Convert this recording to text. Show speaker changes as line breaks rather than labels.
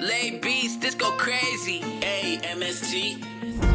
Lay beats, this go crazy.
A M S T. MST.